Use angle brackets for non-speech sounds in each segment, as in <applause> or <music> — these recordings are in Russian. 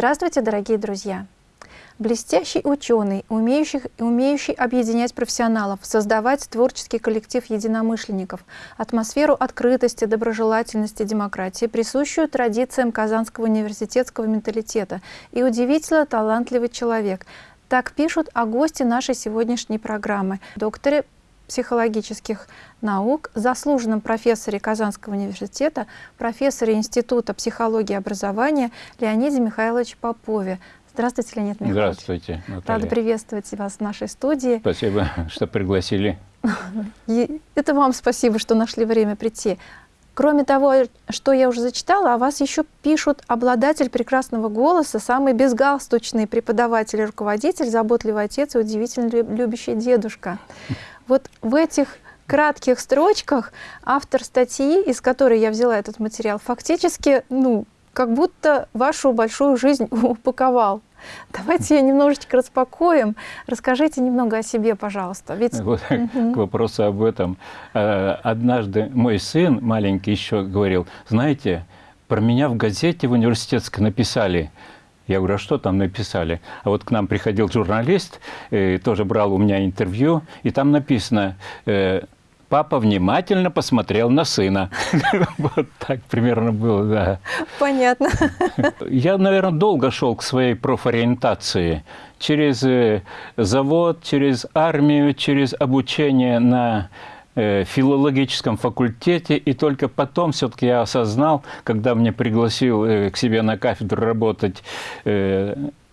Здравствуйте, дорогие друзья! Блестящий ученый, умеющий, умеющий объединять профессионалов, создавать творческий коллектив единомышленников, атмосферу открытости, доброжелательности, демократии, присущую традициям Казанского университетского менталитета и удивительно талантливый человек. Так пишут о госте нашей сегодняшней программы, докторе психологических наук, заслуженном профессоре Казанского университета, профессоре Института психологии и образования Леониде Михайловиче Попове. Здравствуйте, Леонид Михайлович. Здравствуйте, Наталья. Рада приветствовать вас в нашей студии. Спасибо, что пригласили. <laughs> И это вам спасибо, что нашли время прийти. Кроме того, что я уже зачитала, о вас еще пишут обладатель прекрасного голоса, самый безгалстучный преподаватель и руководитель, заботливый отец и удивительно любящий дедушка. Вот в этих кратких строчках автор статьи, из которой я взяла этот материал, фактически, ну, как будто вашу большую жизнь <laughs> упаковал. Давайте ее немножечко распакуем. Расскажите немного о себе, пожалуйста. Ведь... Вот, угу. <laughs> К вопросу об этом. Э, однажды мой сын маленький еще говорил, знаете, про меня в газете в университетской написали, я говорю, а что там написали? А вот к нам приходил журналист, э, тоже брал у меня интервью, и там написано, э, папа внимательно посмотрел на сына. <laughs> Вот так примерно было, да. Понятно. <laughs> Я, наверное, долго шел к своей профориентации. Через э, завод, через армию, через обучение на э, филологическом факультете, и только потом все-таки я осознал, когда мне пригласил э, к себе на кафедру работать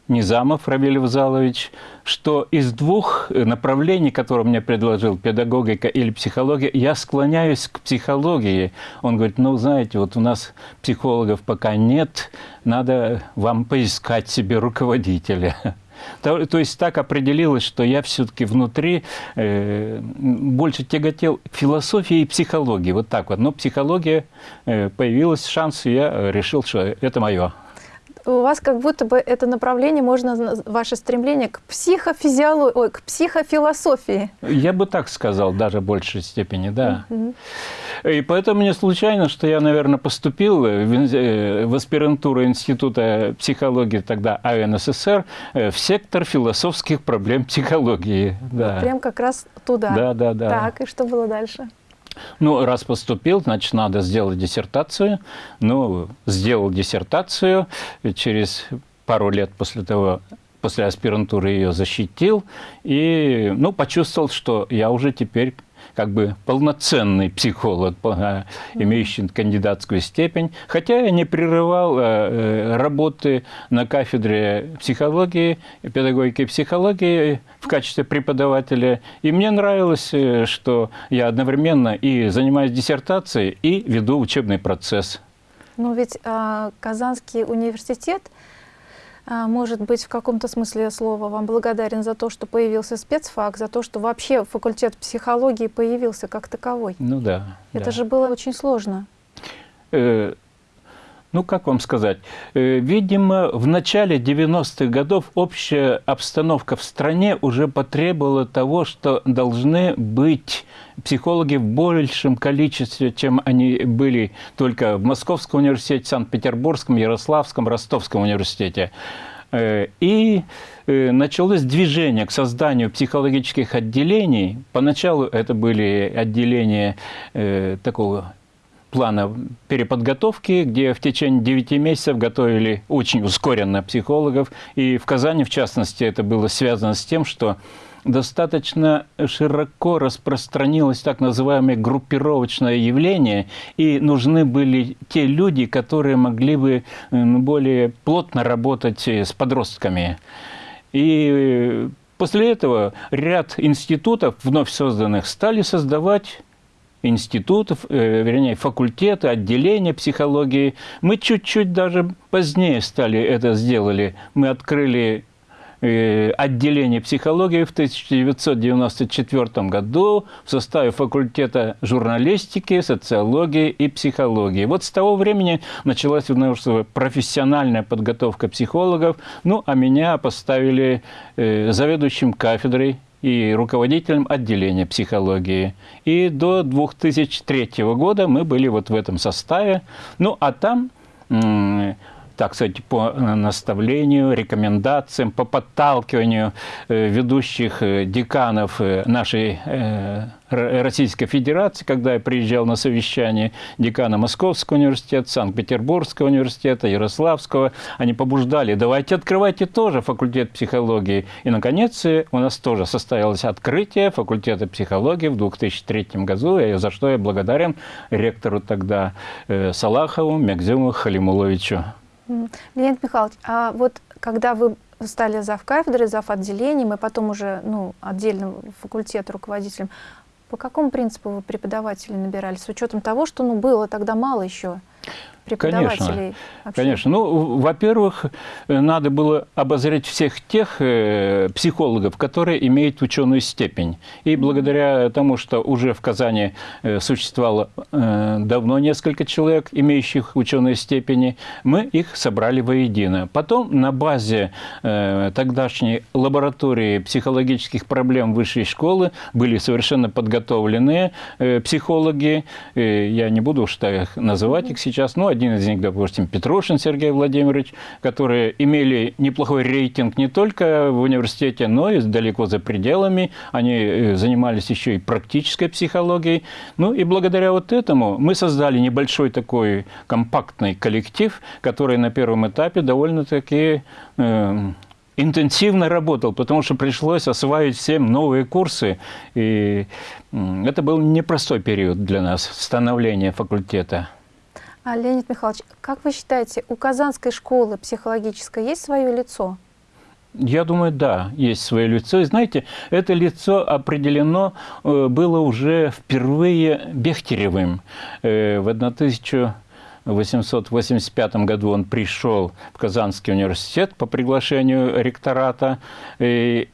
Низамов Равиль Вазалович, что из двух направлений, которые мне предложил, педагогика или психология, я склоняюсь к психологии. Он говорит, ну, знаете, вот у нас психологов пока нет, надо вам поискать себе руководителя. <laughs> То, то есть так определилось, что я все-таки внутри э, больше тяготел философии и психологии. Вот так вот. Но психология э, появилась шанс, и я решил, что это мое у вас как будто бы это направление, можно ваше стремление к психофизиологии, ой, к психофилософии. Я бы так сказал, даже в большей степени, да. И поэтому не случайно, что я, наверное, поступил в, э, в аспирантуру Института психологии тогда АНССР э, в сектор философских проблем психологии. Да. Прям как раз туда. Да, да, да. Так, и что было дальше? Ну, раз поступил, значит, надо сделать диссертацию. Ну, сделал диссертацию, через пару лет после того, после аспирантуры ее защитил, и, ну, почувствовал, что я уже теперь как бы полноценный психолог, имеющий кандидатскую степень, хотя я не прерывал э, э, работы на кафедре психологии, педагогики психологии в качестве преподавателя. И мне нравилось, э, что я одновременно и занимаюсь диссертацией, и веду учебный процесс. Ну ведь а, Казанский университет – может быть, в каком-то смысле слова вам благодарен за то, что появился спецфак, за то, что вообще факультет психологии появился как таковой. Ну да. Это да. же было очень сложно. Э, ну, как вам сказать, э, видимо, в начале 90-х годов общая обстановка в стране уже потребовала того, что должны быть психологи в большем количестве, чем они были только в Московском университете, Санкт-Петербургском, Ярославском, Ростовском университете. Э, и э, началось движение к созданию психологических отделений. Поначалу это были отделения такого плана переподготовки, где в течение 9 месяцев готовили очень ускоренно психологов. И в Казани, в частности, это было связано с тем, что достаточно широко распространилось так называемое группировочное явление, и нужны были те люди, которые могли бы более плотно работать с подростками. И после этого ряд институтов, вновь созданных, стали создавать институтов, э, вернее, факультеты, отделения психологии. Мы чуть-чуть даже позднее стали это сделали. Мы открыли э, отделение психологии в 1994 году в составе факультета журналистики, социологии и психологии. Вот с того времени началась профессиональная подготовка психологов, ну, а меня поставили э, заведующим кафедрой и руководителем отделения психологии. И до 2003 года мы были вот в этом составе. Ну, а там так сказать, по наставлению, рекомендациям, по подталкиванию ведущих деканов нашей Российской Федерации, когда я приезжал на совещание декана Московского университета, Санкт-Петербургского университета, Ярославского, они побуждали, давайте открывайте тоже факультет психологии. И, наконец, у нас тоже состоялось открытие факультета психологии в 2003 году, за что я благодарен ректору тогда э, Салахову Мягзюму Халимуловичу. Леонид Михайлович, а вот когда вы стали зав кафедрой, зав отделением, и потом уже ну, отдельным факультет руководителем, по какому принципу вы преподавателей набирали, с учетом того, что ну, было тогда мало еще преподавателей? Конечно, конечно. Ну, во-первых, надо было обозреть всех тех э, психологов, которые имеют ученую степень. И благодаря тому, что уже в Казани э, существовало э, давно несколько человек, имеющих ученые степени, мы их собрали воедино. Потом на базе э, тогдашней лаборатории психологических проблем высшей школы были совершенно подготовленные э, психологи. Э, я не буду уж так называть их сейчас, но один из них, допустим, Петрушин Сергей Владимирович, которые имели неплохой рейтинг не только в университете, но и далеко за пределами. Они э, занимались еще и практической психологией. Ну и благодаря вот этому мы создали небольшой такой компактный коллектив, который на первом этапе довольно-таки э, интенсивно работал, потому что пришлось осваивать всем новые курсы. И это был непростой период для нас, становления факультета. А, Леонид Михайлович, как вы считаете, у Казанской школы психологической есть свое лицо? Я думаю, да, есть свое лицо. И знаете, это лицо определено э, было уже впервые Бехтеревым. Э, в 1885 году он пришел в Казанский университет по приглашению ректората. И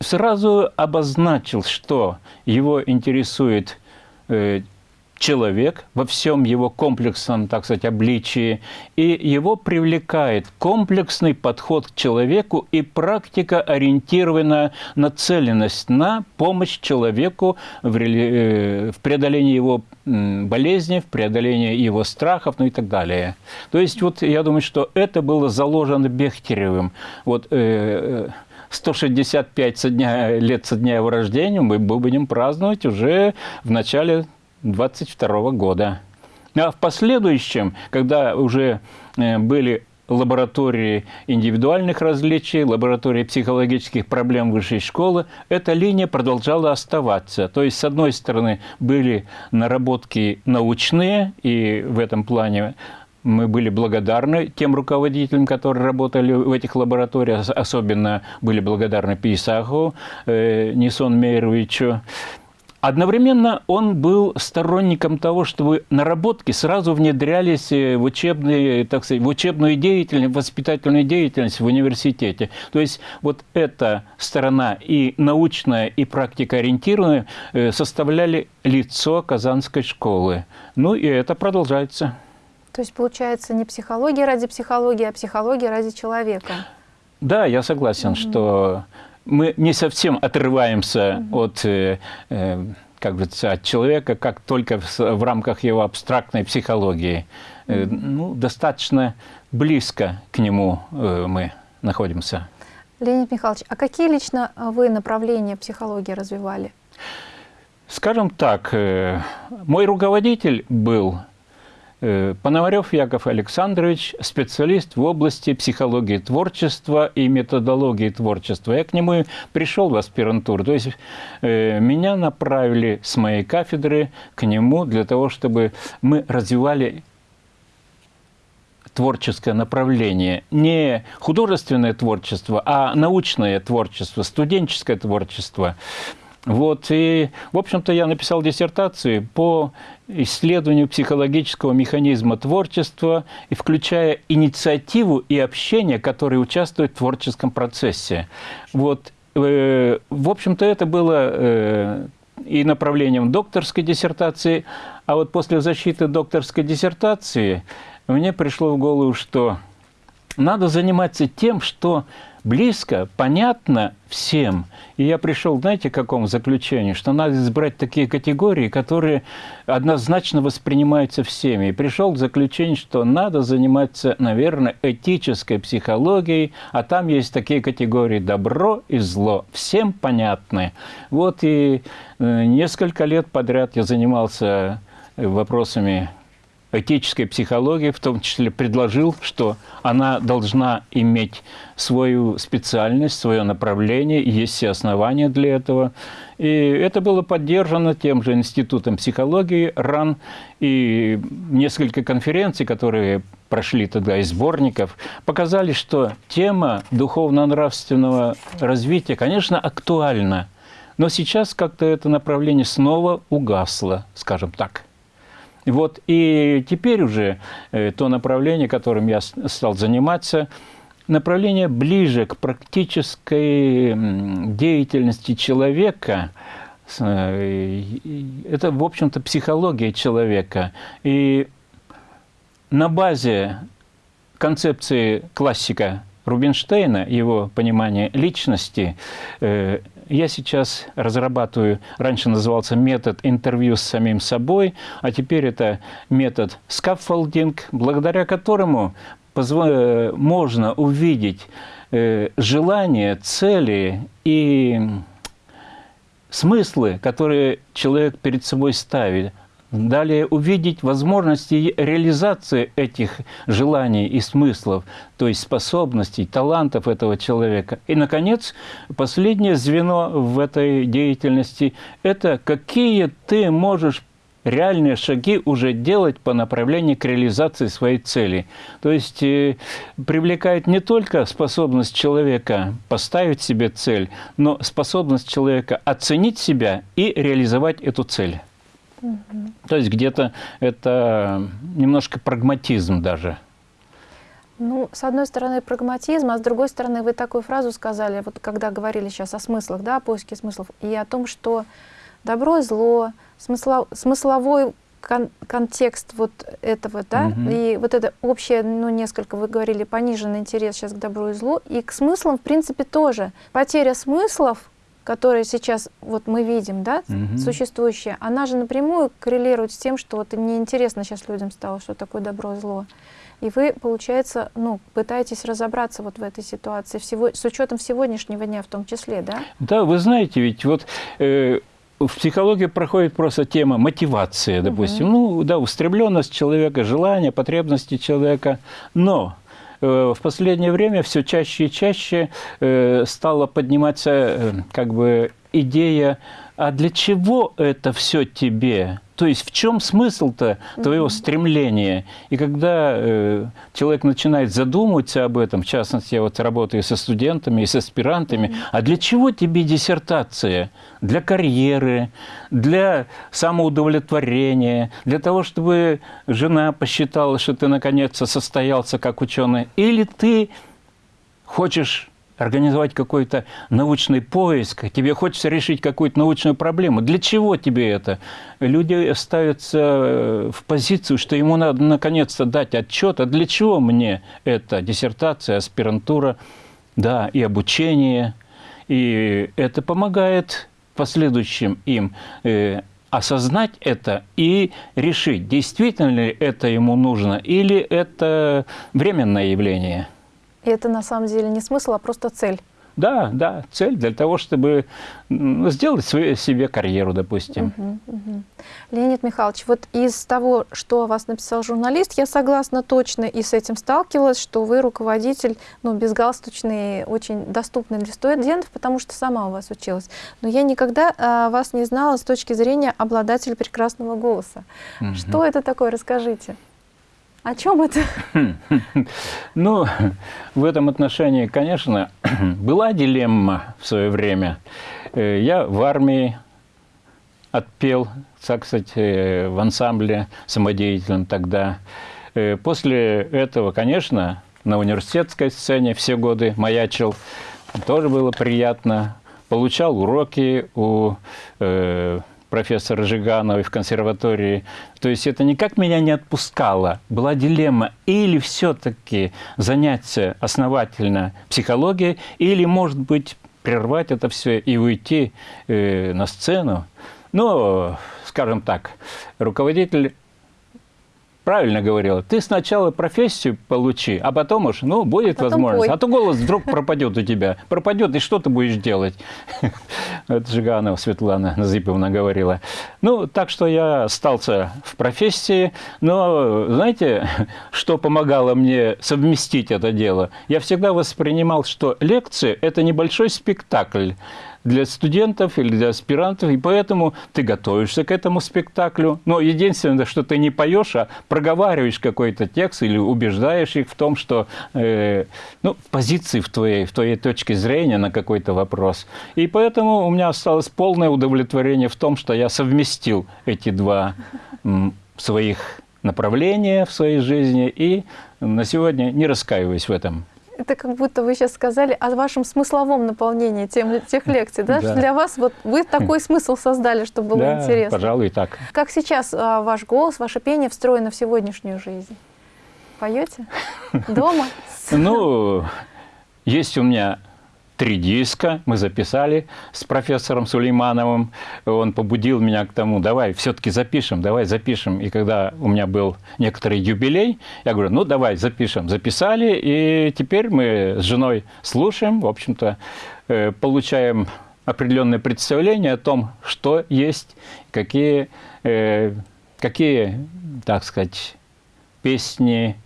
сразу обозначил, что его интересует э, человек во всем его комплексном, так сказать, обличии, и его привлекает комплексный подход к человеку и практика, ориентированная нацеленность на помощь человеку в, э, преодолении его болезни, в преодолении его страхов, ну и так далее. То есть вот я думаю, что это было заложено Бехтеревым. Вот, э, 165 со дня, лет со дня его рождения мы будем праздновать уже в начале 22 года. А в последующем, когда уже э, были лаборатории индивидуальных различий, лаборатории психологических проблем высшей школы, эта линия продолжала оставаться. То есть, с одной стороны, были наработки научные, и в этом плане мы были благодарны тем руководителям, которые работали в этих лабораториях, особенно были благодарны Писаху, э, Нисон Мейровичу. Одновременно он был сторонником того, чтобы наработки сразу внедрялись э, в, учебные, так сказать, в учебную деятельность, в воспитательную деятельность в университете. То есть вот эта сторона и научная, и практикоориентированная э, составляли лицо Казанской школы. Ну и это продолжается. То есть получается не психология ради психологии, а психология ради человека. Да, я согласен, mm -hmm. что мы не совсем отрываемся угу. от, э, э, как бы, от человека, как только в, в рамках его абстрактной психологии. Э, ну, достаточно близко к нему э, мы находимся. Леонид Михайлович, а какие лично вы направления психологии развивали? Скажем так, мой руководитель был Пономарев Яков Александрович, специалист в области психологии творчества и методологии творчества. Я к нему пришел в аспирантуру. То есть э, меня направили с моей кафедры к нему для того, чтобы мы развивали творческое направление. Не художественное творчество, а научное творчество, студенческое творчество. Вот, и, в общем-то, я написал диссертацию по исследованию психологического механизма творчества, и включая инициативу и общение, которые участвуют в творческом процессе. Вот, э, в общем-то, это было э, и направлением докторской диссертации, а вот после защиты докторской диссертации мне пришло в голову, что надо заниматься тем, что близко, понятно всем. И я пришел, знаете, к какому заключению? Что надо избрать такие категории, которые однозначно воспринимаются всеми. И пришел к заключению, что надо заниматься, наверное, этической психологией, а там есть такие категории добро и зло, всем понятны. Вот и э, несколько лет подряд я занимался вопросами этической психологии, в том числе предложил, что она должна иметь свою специальность, свое направление, есть все основания для этого. И это было поддержано тем же Институтом психологии РАН и несколько конференций, которые прошли тогда из сборников, показали, что тема духовно-нравственного развития, конечно, актуальна, но сейчас как-то это направление снова угасло, скажем так. Вот, и теперь уже э, то направление, которым я стал заниматься, направление ближе к практической деятельности человека, э, это, в общем-то, психология человека. И на базе концепции классика Рубинштейна, его понимание личности, э, я сейчас разрабатываю, раньше назывался метод интервью с самим собой, а теперь это метод скаффолдинг, благодаря которому можно увидеть э, желания, цели и смыслы, которые человек перед собой ставит, Далее увидеть возможности реализации этих желаний и смыслов, то есть способностей, талантов этого человека. И, наконец, последнее звено в этой деятельности – это какие ты можешь реальные шаги уже делать по направлению к реализации своей цели. То есть э, привлекает не только способность человека поставить себе цель, но способность человека оценить себя и реализовать эту цель. Угу. То есть где-то это немножко прагматизм даже. Ну, с одной стороны, прагматизм, а с другой стороны, вы такую фразу сказали, вот когда говорили сейчас о смыслах, да, о поиске смыслов, и о том, что добро и зло, смысло, смысловой кон контекст вот этого, да, угу. и вот это общее, ну, несколько, вы говорили, пониженный интерес сейчас к добру и злу, и к смыслам, в принципе, тоже. Потеря смыслов которая сейчас вот мы видим, да, угу. существующая, она же напрямую коррелирует с тем, что вот неинтересно сейчас людям стало, что такое добро и зло. И вы, получается, ну, пытаетесь разобраться вот в этой ситуации, всего, с учетом сегодняшнего дня в том числе, да? Да, вы знаете, ведь вот э, в психологии проходит просто тема мотивации, допустим. Угу. Ну, да, устремленность человека, желание, потребности человека. Но в последнее время все чаще и чаще э, стала подниматься э, как бы идея, а для чего это все тебе? То есть в чем смысл-то твоего mm -hmm. стремления? И когда э, человек начинает задумываться об этом, в частности, я вот работаю со студентами и с аспирантами, mm -hmm. а для чего тебе диссертация? Для карьеры, для самоудовлетворения, для того, чтобы жена посчитала, что ты наконец-то состоялся как ученый? Или ты хочешь организовать какой-то научный поиск, тебе хочется решить какую-то научную проблему. Для чего тебе это? Люди ставятся э, в позицию, что ему надо наконец-то дать отчет, а для чего мне это? Диссертация, аспирантура, да, и обучение. И это помогает последующим им э, осознать это и решить, действительно ли это ему нужно или это временное явление. И это на самом деле не смысл, а просто цель. Да, да, цель для того, чтобы сделать свою, себе карьеру, допустим. Угу, угу. Леонид Михайлович, вот из того, что о вас написал журналист, я согласна точно и с этим сталкивалась, что вы руководитель, ну, безгалстучный, очень доступный для студентов, потому что сама у вас училась. Но я никогда а, вас не знала с точки зрения обладателя прекрасного голоса. Угу. Что это такое, расскажите. О чем это? <laughs> Ну, в этом отношении, конечно, <clears throat> была дилемма в свое время. Э, я в армии отпел, так сказать, э, в ансамбле самодеятельном тогда. Э, после этого, конечно, на университетской сцене все годы маячил. Тоже было приятно. Получал уроки у профессора Жигановой в консерватории. То есть это никак меня не отпускало. Была дилемма, или все-таки заняться основательно психологией, или, может быть, прервать это все и уйти э, на сцену. Но, скажем так, руководитель правильно говорила. Ты сначала профессию получи, а потом уж, ну, будет потом возможность. пой. А то голос вдруг пропадет у тебя. Пропадет, и что ты будешь делать? <laughs> Это Жиганова Светлана Назиповна говорила. Ну, так что я остался в профессии. Но, знаете, <laughs> что помогало мне совместить это дело? Я всегда воспринимал, что лекции – это небольшой спектакль для студентов или для аспирантов, и поэтому ты готовишься к этому спектаклю. Но единственное, что ты не поешь, а проговариваешь какой-то текст или убеждаешь их в том, что э, ну, позиции в твоей, в твоей точке зрения на какой-то вопрос. И поэтому у меня осталось полное удовлетворение в том, что я совместил эти два м, своих направления в своей жизни и на сегодня не раскаиваюсь в этом. Это как будто вы сейчас сказали о вашем смысловом наполнении тем, тех лекций, да? <laughs> Да. Для вас вот вы такой <laughs> смысл создали, чтобы было да, интересно. пожалуй, так. Как сейчас а, ваш голос, ваше пение встроено в сегодняшнюю жизнь? Поете? <laughs> Дома? Ну, есть у меня три диска, мы записали с профессором Сулеймановым. Он побудил меня к тому, давай все-таки запишем, давай запишем. И когда у меня был некоторый юбилей, я говорю, ну давай запишем. Записали, и теперь мы с женой слушаем, в общем-то, э, получаем определенное представление о том, что есть, какие, э, какие так сказать, песни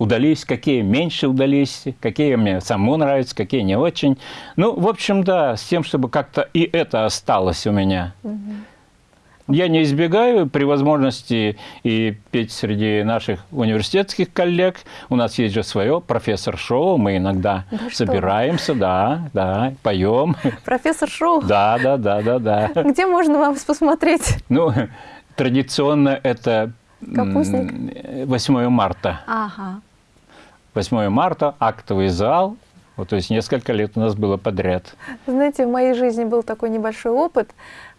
удались, какие меньше удались, какие мне самому нравятся, какие не очень. Ну, в общем, да, с тем, чтобы как-то и это осталось у меня. Я не избегаю при возможности и петь среди наших университетских коллег. У нас есть же свое профессор-шоу, мы иногда Да что собираемся, да, да, поем. Профессор Шоу, <laughs> Да, да, да, да, да. где можно вас посмотреть? Ну, традиционно это Капустник? 8 марта. Ага. 8 марта, актовый зал. Вот, то есть несколько лет у нас было подряд. Знаете, в моей жизни был такой небольшой опыт,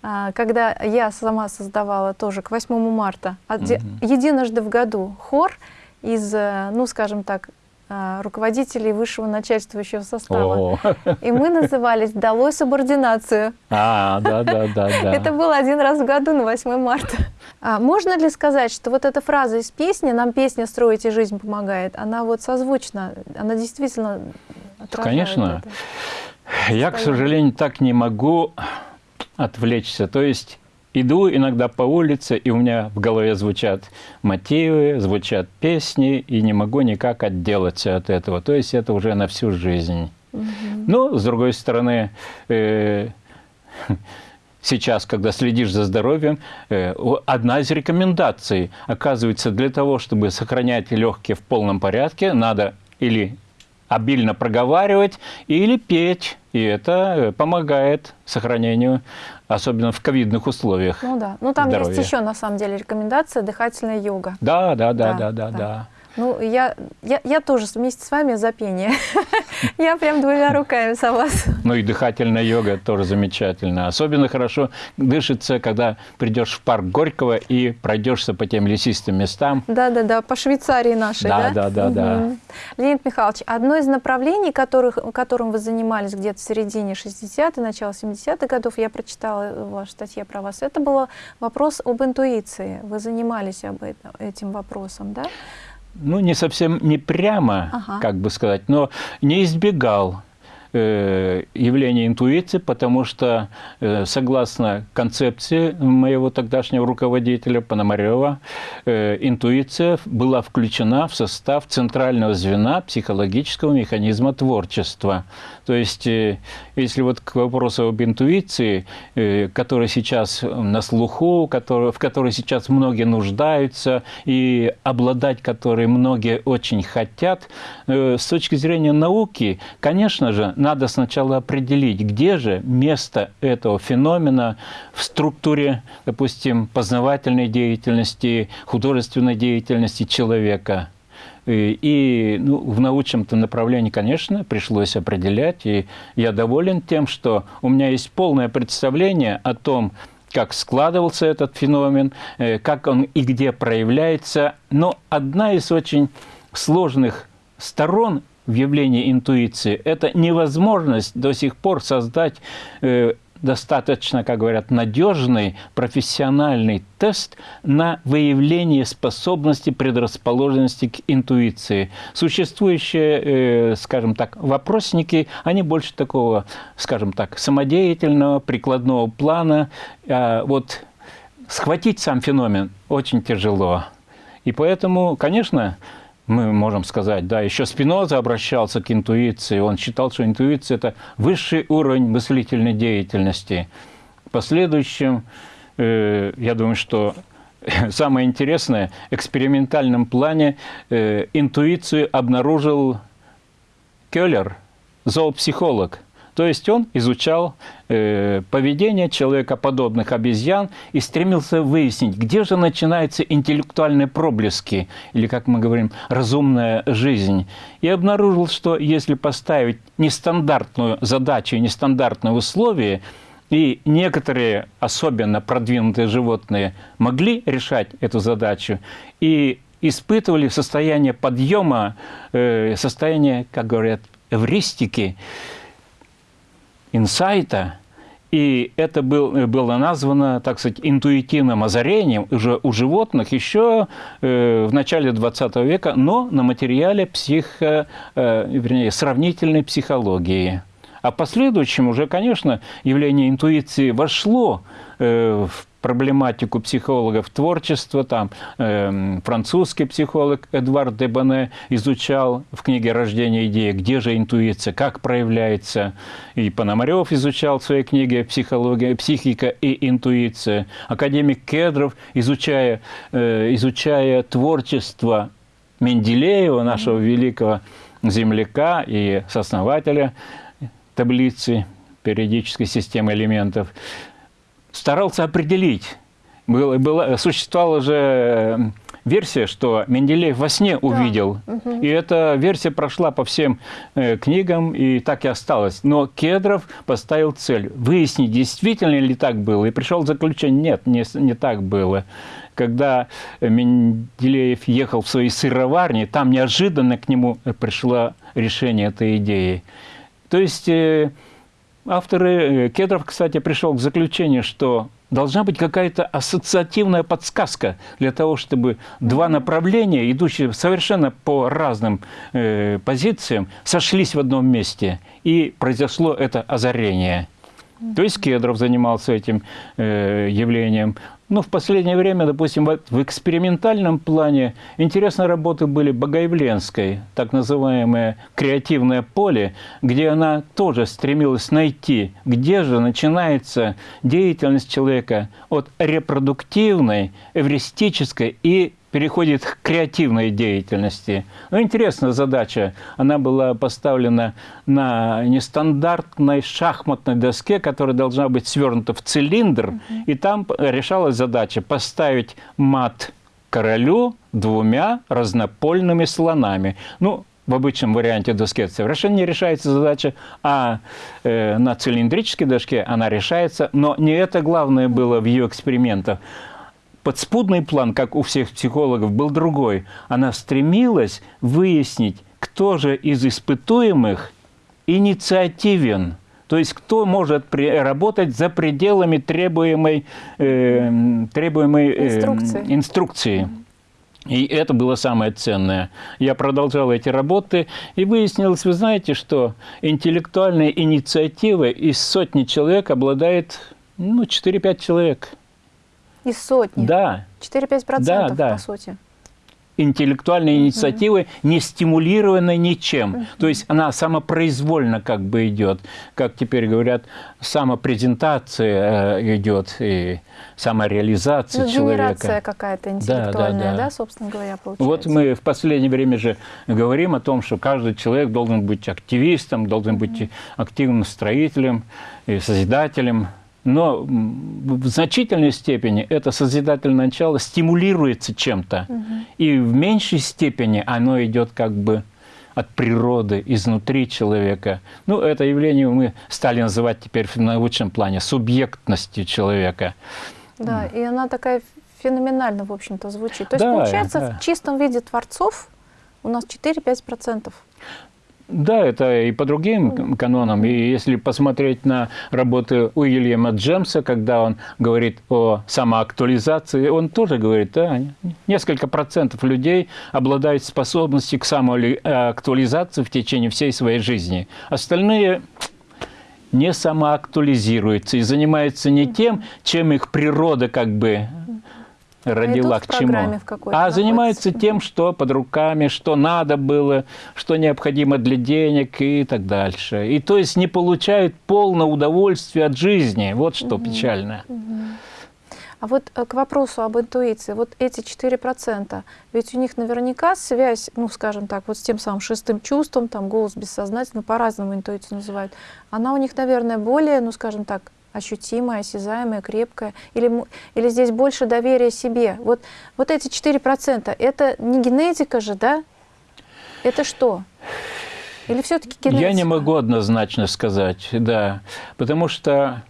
а, когда я сама создавала тоже к 8 марта оде- единожды в году хор из, э, ну, скажем так, руководителей высшего начальствующего состава. О, И мы назывались «Долой субординацию». а, да, да, да, да. Это было один раз в году на 8 марта. А можно ли сказать, что вот эта фраза из песни «Нам песня строить и жизнь помогает», она вот созвучна, она действительно конечно. это? Я, к сожалению, так не могу отвлечься. То есть иду иногда по улице, и у меня в голове звучат мотивы, звучат песни, и не могу никак отделаться от этого. То есть это уже на всю жизнь. Но, с другой стороны, э, сейчас, когда следишь за здоровьем, э, одна из рекомендаций, оказывается, для того, чтобы сохранять легкие в полном порядке, надо или обильно проговаривать, или петь. И это э, помогает сохранению, особенно в ковидных условиях. Ну да. Ну там Здоровья. есть еще на самом деле рекомендация дыхательная йога. Да, да, да, Да, да, да, да. да. Ну, я, я, я тоже вместе с вами за пение. <laughs> Я прям двумя руками за вас. Ну и дыхательная йога тоже замечательно. Особенно хорошо дышится, когда придешь в парк Горького и пройдешься по тем лесистым местам. Да-да-да, по Швейцарии нашей, Да, да? да, да, да. Мгм. Леонид Михайлович, одно из направлений, которых, которым вы занимались где-то в середине 60-х, начало 70-х годов, я прочитала в вашей статье про вас, это был вопрос об интуиции. Вы занимались об этом, этим вопросом, да? Ну, не совсем не прямо, Ага. как бы сказать, но не избегал э, явления интуиции, потому что, э, согласно концепции моего тогдашнего руководителя Пономарева, э, интуиция была включена в состав центрального звена психологического механизма творчества. То есть, э, если вот к вопросу об интуиции, э, который сейчас на слуху, в которой сейчас многие нуждаются и обладать которой многие очень хотят, э, с точки зрения науки, конечно же, надо сначала определить, где же место этого феномена в структуре, допустим, познавательной деятельности, художественной деятельности человека. И, и, ну, в научном-то направлении, конечно, пришлось определять. И я доволен тем, что у меня есть полное представление о том, как складывался этот феномен, э, как он и где проявляется. Но одна из очень сложных сторон в явлении интуиции – это невозможность до сих пор создать э, достаточно, как говорят, надежный профессиональный тест на выявление способности, предрасположенности к интуиции. Существующие, э, скажем так, вопросники, они больше такого, скажем так, самодеятельного, прикладного плана. А вот схватить сам феномен очень тяжело. И поэтому, конечно, мы можем сказать, да, еще Спиноза обращался к интуиции, он считал, что интуиция – это высший уровень мыслительной деятельности. В последующем, э, я думаю, что <laughs> самое интересное, в экспериментальном плане э, интуицию обнаружил Келлер, зоопсихолог – то есть он изучал э, поведение человекоподобных обезьян и стремился выяснить, где же начинаются интеллектуальные проблески, или, как мы говорим, разумная жизнь. И обнаружил, что если поставить нестандартную задачу нестандартные условия, и некоторые, особенно продвинутые животные, могли решать эту задачу и испытывали состояние подъема, э, состояние, как говорят, эвристики, инсайта, и это был, было названо, так сказать, интуитивным озарением уже у животных еще э, в начале 20 века, но на материале психо, э, вернее, сравнительной психологии. А последующем уже, конечно, явление интуиции вошло э, в проблематику психологов творчества. Там э, французский психолог Эдуард Дебане изучал в книге «Рождение идеи», где же интуиция, как проявляется. И Пономарев изучал в своей книге «Психология, «Психика и интуиция». Академик Кедров, изучая, э, изучая творчество Менделеева, нашего великого земляка и сооснователя таблицы периодической системы элементов, старался определить. Было, было, существовала же э, версия, что Менделеев во сне увидел. Да. И эта версия прошла по всем э, книгам и так и осталась. Но Кедров поставил цель выяснить, действительно ли так было. И пришел к заключению, нет, не, не так было. Когда Менделеев ехал в свои сыроварни, там неожиданно к нему пришло решение этой идеи. То есть... Э, Авторы, э, Кедров, кстати, пришел к заключению, что должна быть какая-то ассоциативная подсказка для того, чтобы два направления, идущие совершенно по разным э, позициям, сошлись в одном месте, и произошло это озарение. То есть Кедров занимался этим э, явлением. Ну, в последнее время, допустим, в экспериментальном плане интересные работы были Богоявленской, так называемое креативное поле, где она тоже стремилась найти, где же начинается деятельность человека от репродуктивной, эвристической и переходит к креативной деятельности. Ну, интересная задача. Она была поставлена на нестандартной шахматной доске, которая должна быть свернута в цилиндр. Угу. И там решалась задача поставить мат королю двумя разнопольными слонами. Ну, в обычном варианте доски совершенно не решается задача, а э, на цилиндрической доске она решается. Но не это главное было в ее экспериментах подспудный план, как у всех психологов, был другой. Она стремилась выяснить, кто же из испытуемых инициативен, то есть кто может работать за пределами требуемой, э, требуемой э, инструкции. инструкции. И это было самое ценное. Я продолжал эти работы, и выяснилось, вы знаете, что интеллектуальная инициатива из сотни человек обладает ну, 4-5 человек – из сотни? Да. 4-5% да, да. по сути. Интеллектуальной инициативы, не стимулированной ничем. То есть она самопроизвольно как бы идет. Как теперь говорят, самопрезентация э, идет и самореализация ну, человека. Генерация какая-то интеллектуальная, да, да, да. да, собственно говоря, получается. Вот мы в последнее время же говорим о том, что каждый человек должен быть активистом, должен быть активным строителем и созидателем но в значительной степени это созидательное начало стимулируется чем-то, угу. и в меньшей степени оно идет как бы от природы, изнутри человека. Ну, это явление мы стали называть теперь в научном плане субъектностью человека. Да, и она такая феноменально, в общем-то, звучит. То есть, Да, получается, да. в чистом виде творцов у нас 4-5%. Да, это и по другим канонам. И если посмотреть на работы Уильяма Джемса, когда он говорит о самоактуализации, он тоже говорит, да, несколько процентов людей обладают способностью к самоактуализации в течение всей своей жизни. Остальные не самоактуализируются и занимаются не тем, чем их природа как бы родила идут в к чему. А занимаются тем, что под руками, что надо было, что необходимо для денег и так дальше. И то есть не получают полное удовольствие от жизни. Вот что печально. А вот э, к вопросу об интуиции, вот эти 4%, ведь у них наверняка связь, ну, скажем так, вот с тем самым шестым чувством, там, голос бессознательно, по-разному интуицию называют, она у них, наверное, более, ну, скажем так, ощутимая, осязаемая, крепкая, или, или здесь больше доверия себе. Вот, вот эти 4%, это не генетика же, да? Это что? Или все-таки генетика? Я не могу однозначно сказать, да. Потому что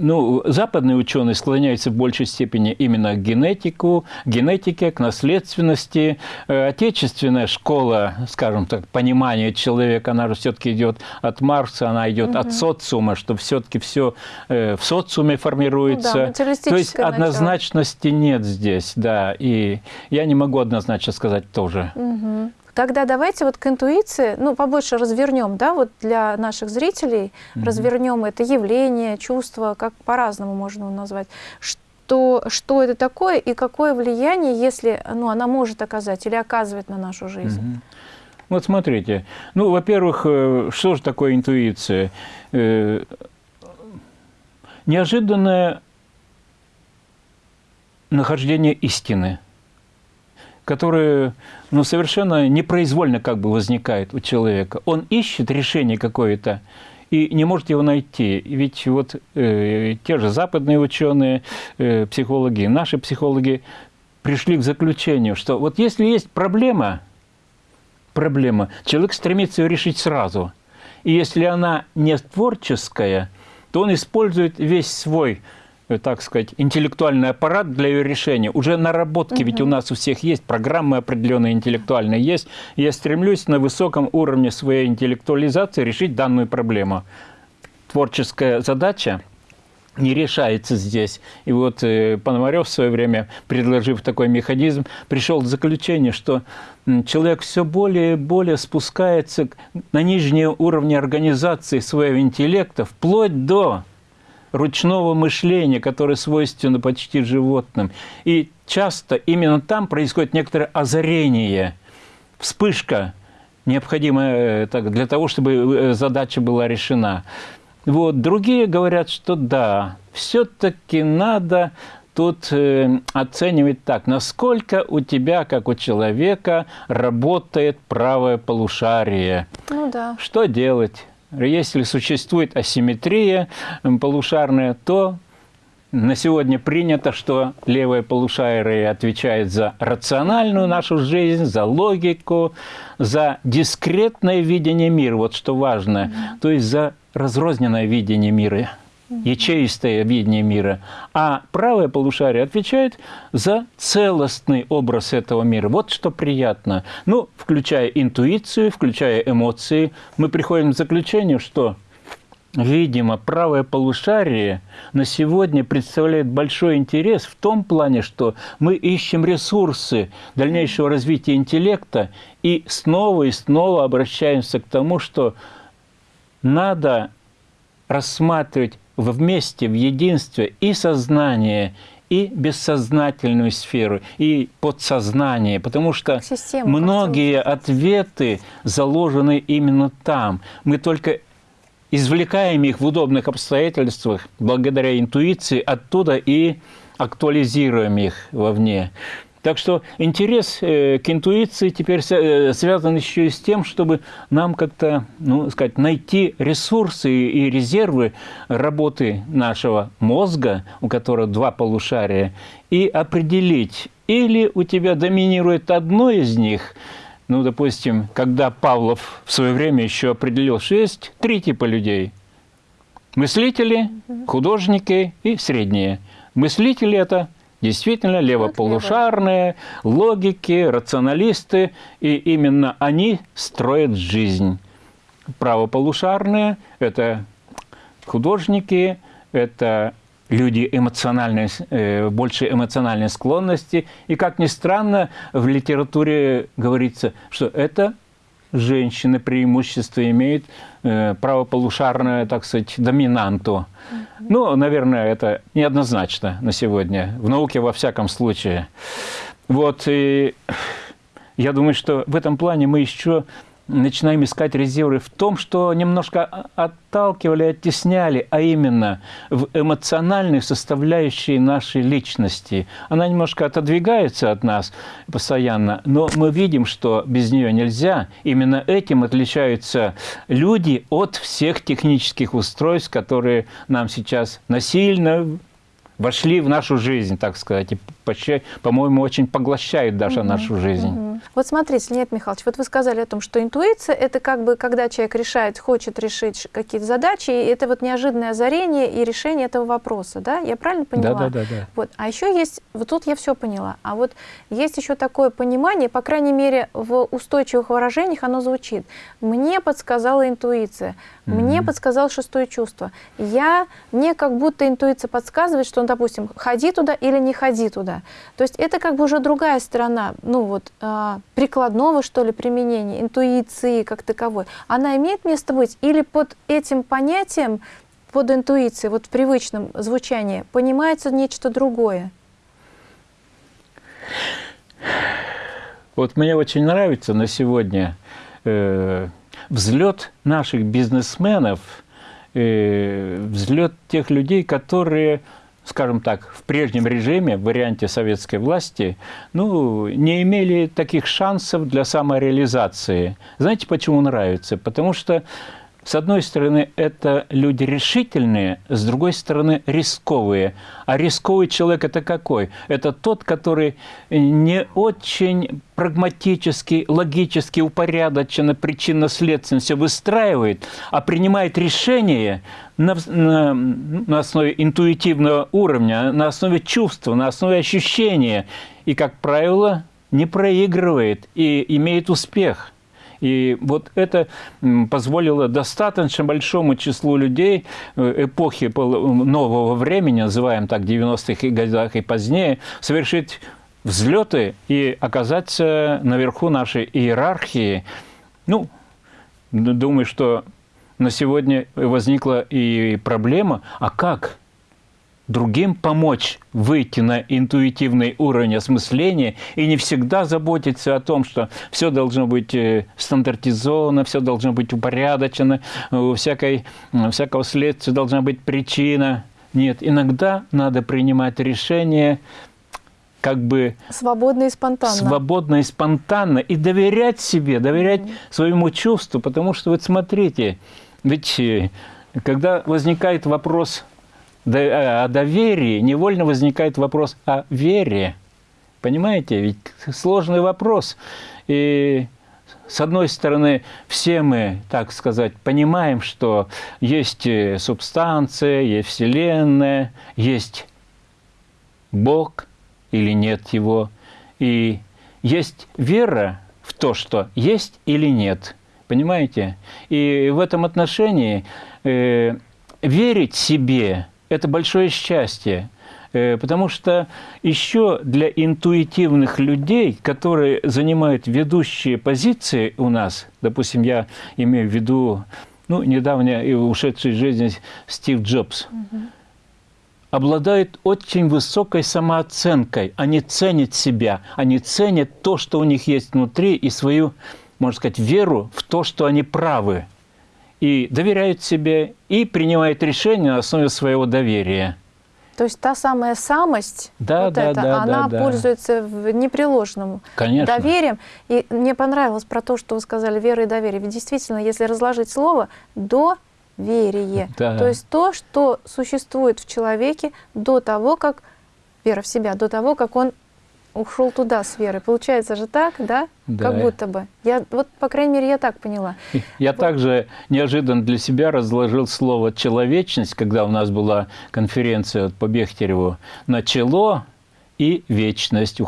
ну, западные ученые склоняются в большей степени именно к генетику, генетике, к наследственности. Э, Отечественная школа, скажем так, понимания человека, она же все-таки идет от Маркса, она идет от социума, что все-таки все в социуме формируется. Ну да, То есть начало. однозначности нет здесь, да. И я не могу однозначно сказать тоже. Мгм. Тогда давайте вот к интуиции, ну, побольше развернем, да, вот для наших зрителей, развернем это явление, чувство, как по-разному можно его назвать. Что, что это такое и какое влияние, если ну, она может оказать или оказывать на нашу жизнь? Мгм. Вот смотрите, ну, во-первых, э, что же такое интуиция? Э, Неожиданное нахождение истины, которое ну, совершенно непроизвольно как бы возникает у человека. Он ищет решение какое-то и не может его найти. Ведь вот э, те же западные ученые, э, психологи, наши психологи пришли к заключению, что вот если есть проблема, проблема, человек стремится ее решить сразу. И если она не творческая, то он использует весь свой, так сказать, интеллектуальный аппарат для ее решения. Уже наработки, ведь у нас у всех есть, программы определенные интеллектуальные есть. Я стремлюсь на высоком уровне своей интеллектуализации решить данную проблему. Творческая задача не решается здесь. И вот э, Пономарев в свое время, предложив такой механизм, пришел к заключению, что человек все более и более спускается на нижние уровни организации своего интеллекта, вплоть до ручного мышления, которое свойственно почти животным. И часто именно там происходит некоторое озарение, вспышка, необходимая э, так, для того, чтобы э, задача была решена. Вот. Другие говорят, что да, все-таки надо тут э, оценивать так, насколько у тебя, как у человека, работает правое полушарие. Ну да. Что делать? Если существует асимметрия полушарная, то на сегодня принято, что левое полушарие отвечает за рациональную нашу жизнь, за логику, за дискретное видение мира, вот что важно, то есть за разрозненное видение мира, ячеистое видение мира. А правое полушарие отвечает за целостный образ этого мира. Вот что приятно. Ну, включая интуицию, включая эмоции, мы приходим к заключению, что Видимо, правое полушарие на сегодня представляет большой интерес в том плане, что мы ищем ресурсы дальнейшего развития интеллекта и снова и снова обращаемся к тому, что надо рассматривать вместе, в единстве и сознание, и бессознательную сферу, и подсознание, потому что как многие ответы заложены именно там. Мы только извлекаем их в удобных обстоятельствах благодаря интуиции, оттуда и актуализируем их вовне. Так что интерес э, к интуиции теперь э, связан еще и с тем, чтобы нам как-то, ну, сказать, найти ресурсы и резервы работы нашего мозга, у которого два полушария, и определить, или у тебя доминирует одно из них, ну, допустим, когда Павлов в свое время еще определил, что есть три типа людей. Мыслители, художники и средние. Мыслители – это действительно левополушарные, логики, рационалисты, и именно они строят жизнь. Правополушарные – это художники, это люди эмоциональные, э, больше эмоциональной склонности. И, как ни странно, в литературе говорится, что это женщины преимущество имеют, э, правополушарную, так сказать, доминанту. Ну, наверное, это неоднозначно на сегодня, в науке во всяком случае. Вот, и я думаю, что в этом плане мы еще начинаем искать резервы в том, что немножко отталкивали, оттесняли, а именно в эмоциональной составляющей нашей личности. Она немножко отодвигается от нас постоянно, но мы видим, что без нее нельзя. Именно этим отличаются люди от всех технических устройств, которые нам сейчас насильно вошли в нашу жизнь, так сказать, почти, по-моему, очень поглощают даже угу, нашу жизнь. Угу. Вот смотрите, Леонид Михайлович, вот вы сказали о том, что интуиция – это как бы, когда человек решает, хочет решить какие-то задачи, и это вот неожиданное озарение и решение этого вопроса, да? Я правильно поняла? Да, да, да. да. Вот. А еще есть, вот тут я все поняла, а вот есть еще такое понимание, по крайней мере, в устойчивых выражениях оно звучит. Мне подсказала интуиция, мне подсказало шестое чувство. Я, мне как будто интуиция подсказывает, что, допустим, ходи туда или не ходи туда. То есть это как бы уже другая сторона, ну вот, э, прикладного, что ли, применения, интуиции как таковой. Она имеет место быть или под этим понятием, под интуицией, вот в привычном звучании, понимается нечто другое? Вот мне очень нравится на сегодня э, взлет наших бизнесменов, э, взлет тех людей, которые, скажем так, в прежнем режиме, в варианте советской власти, ну, не имели таких шансов для самореализации. Знаете, почему нравится? Потому что с одной стороны, это люди решительные, с другой стороны, рисковые. А рисковый человек – это какой? Это тот, который не очень прагматически, логически, упорядоченно, причинно-следственно все выстраивает, а принимает решения на, на, на основе интуитивного уровня, на основе чувства, на основе ощущения. И, как правило, не проигрывает и имеет успех – и вот это позволило достаточно большому числу людей э, эпохи нового времени, называем так, 90-х годах и позднее, совершить взлеты и оказаться наверху нашей иерархии. Ну, думаю, что на сегодня возникла и проблема, а как другим помочь выйти на интуитивный уровень осмысления и не всегда заботиться о том, что все должно быть э, стандартизовано, все должно быть упорядочено, у всякой, всякого следствия должна быть причина. Нет, иногда надо принимать решение как бы... Свободно и спонтанно. Свободно и спонтанно. И доверять себе, доверять mm -hmm. своему чувству. Потому что, вот смотрите, ведь э, когда возникает вопрос Э, о доверии, невольно возникает вопрос о вере. Понимаете? Ведь сложный вопрос. И с одной стороны, все мы, так сказать, понимаем, что есть э, субстанция, есть Вселенная, есть Бог или нет Его. И есть вера в то, что есть или нет. Понимаете? И в этом отношении э, верить себе это большое счастье. Э, потому что еще для интуитивных людей, которые занимают ведущие позиции у нас, допустим, я имею в виду ну, недавно и ушедший из жизни Стив Джобс, угу. обладают очень высокой самооценкой. Они ценят себя, они ценят то, что у них есть внутри, и свою, можно сказать, веру в то, что они правы и доверяют себе, и принимают решения на основе своего доверия. То есть та самая самость, да, вот да, эта, да, она да, пользуется да. непреложным Конечно. доверием. И мне понравилось про то, что вы сказали, вера и доверие. Ведь действительно, если разложить слово, доверие. Да. То есть то, что существует в человеке до того, как, вера в себя, до того, как он ушел туда с верой. Получается же так, да? Да. Как будто бы. Я, вот, по крайней мере, я так поняла. <laughs> Я также неожиданно для себя разложил слово «человечность», когда у нас была конференция вот по Бехтереву, на чело и вечность.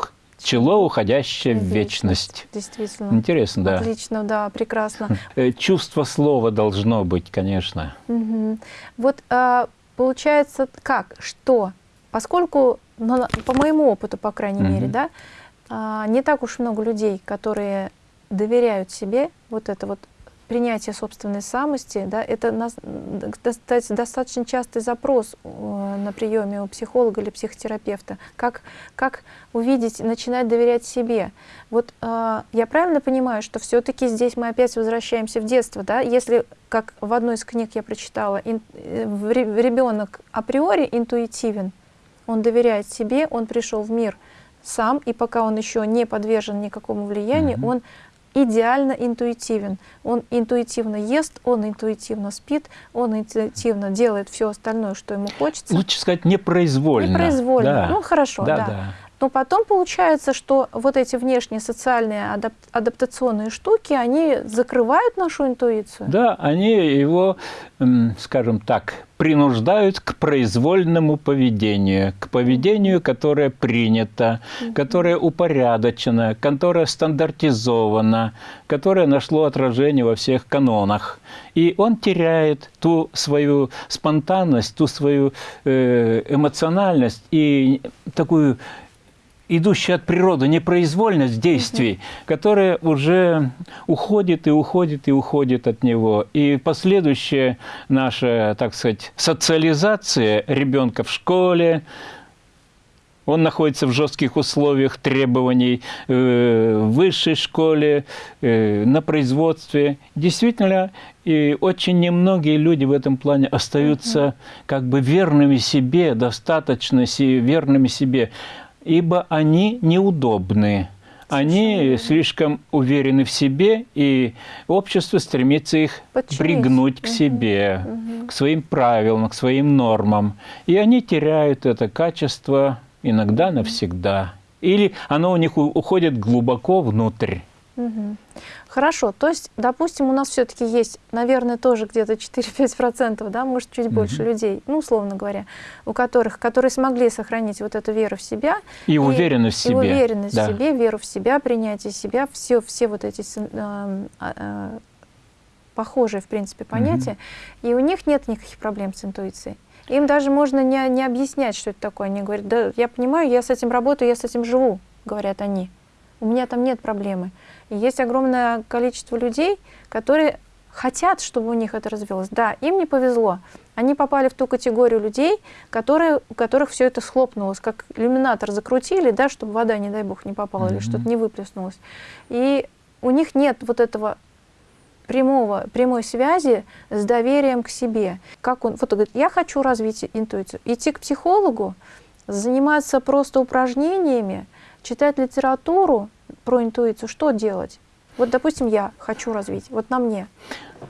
Чело, уходящее в вечность. Действительно. Интересно, да. Отлично, да, прекрасно. <laughs> Э, Чувство слова должно быть, конечно. Мгм. Вот а, получается как, что, поскольку, ну, по моему опыту, по крайней мере, Мгм. да, а, не так уж много людей, которые доверяют себе, вот это вот принятие собственной самости, да, это нас- кстати, достаточно частый запрос э, на приеме у психолога или психотерапевта, как, как увидеть, начинать доверять себе. Вот э, я правильно понимаю, что все-таки здесь мы опять возвращаемся в детство, да? Если, как в одной из книг я прочитала, ребенок априори интуитивен, он доверяет себе, он пришел в мир сам, и пока он еще не подвержен никакому влиянию, Мгм. он идеально интуитивен. Он интуитивно ест, он интуитивно спит, он интуитивно делает все остальное, что ему хочется. Лучше сказать непроизвольно. Непроизвольно. Да. Ну хорошо, да, да. да. Но потом получается, что вот эти внешние социальные адап- адаптационные штуки, они закрывают нашу интуицию. Да, они его, скажем так, принуждают к произвольному поведению, к поведению, которое принято, которое упорядочено, которое стандартизовано, которое нашло отражение во всех канонах. И он теряет ту свою спонтанность, ту свою э, эмоциональность и такую идущая от природы непроизвольность действий, которая уже уходит и уходит и уходит от него. И последующая наша, так сказать, социализация ребенка в школе, он находится в жестких условиях требований э, в высшей школе, э, на производстве. Действительно, и очень немногие люди в этом плане остаются как бы верными себе, достаточно верными себе, ибо они неудобны. Они слишком уверены в себе, и общество стремится их Подчинить. пригнуть к себе, Мгм. к своим правилам, к своим нормам. И они теряют это качество иногда навсегда. Или оно у них уходит глубоко внутрь. Мгм. Хорошо, то есть, допустим, у нас все-таки есть, наверное, тоже где-то 4-5%, да, может, чуть больше людей, ну, условно говоря, у которых, которые смогли сохранить вот эту веру в себя. И уверенность в и себе. уверенность Да. в себе, веру в себя, принятие себя, все, все вот эти а, а, похожие, в принципе, понятия, и у них нет никаких проблем с интуицией. Им даже можно не, не объяснять, что это такое. Они говорят, да, я понимаю, я с этим работаю, я с этим живу, говорят они. У меня там нет проблемы. И есть огромное количество людей, которые хотят, чтобы у них это развилось. Да, им не повезло. Они попали в ту категорию людей, которые, у которых все это схлопнулось, как иллюминатор закрутили, да, чтобы вода, не дай бог, не попала или Мгм. что-то не выплеснулось. И у них нет вот этого прямого, прямой связи с доверием к себе. Как он, вот он говорит, я хочу развить интуицию. Идти к психологу, заниматься просто упражнениями, читать литературу про интуицию, что делать? Вот, допустим, я хочу развить, вот на мне.